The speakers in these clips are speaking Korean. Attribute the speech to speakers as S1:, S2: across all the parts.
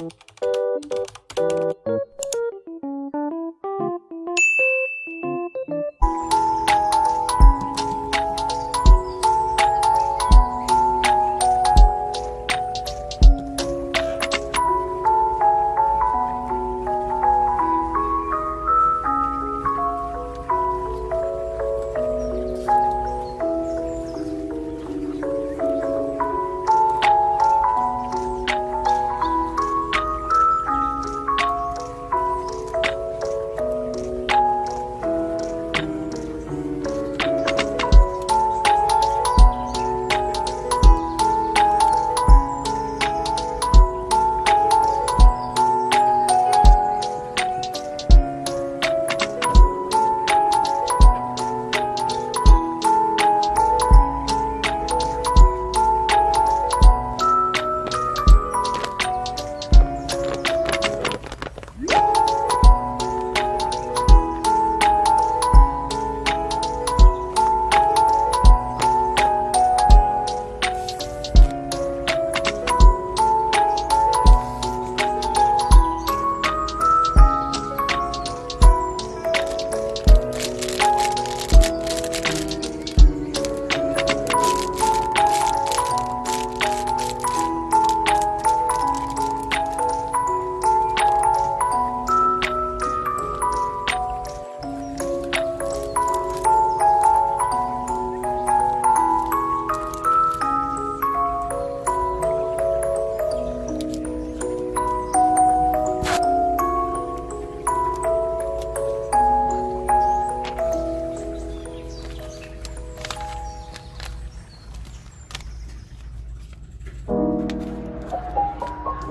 S1: Música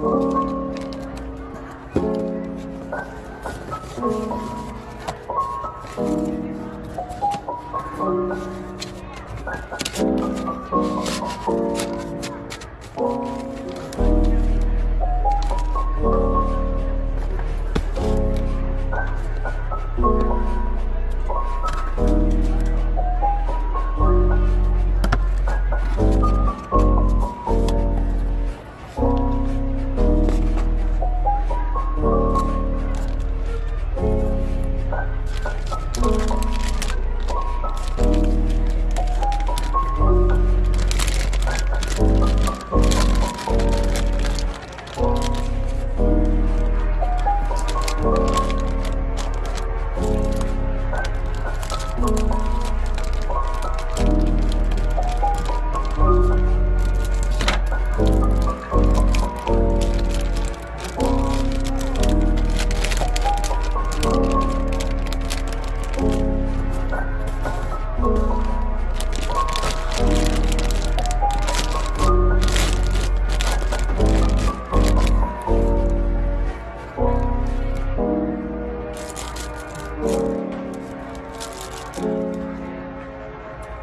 S1: Thank you.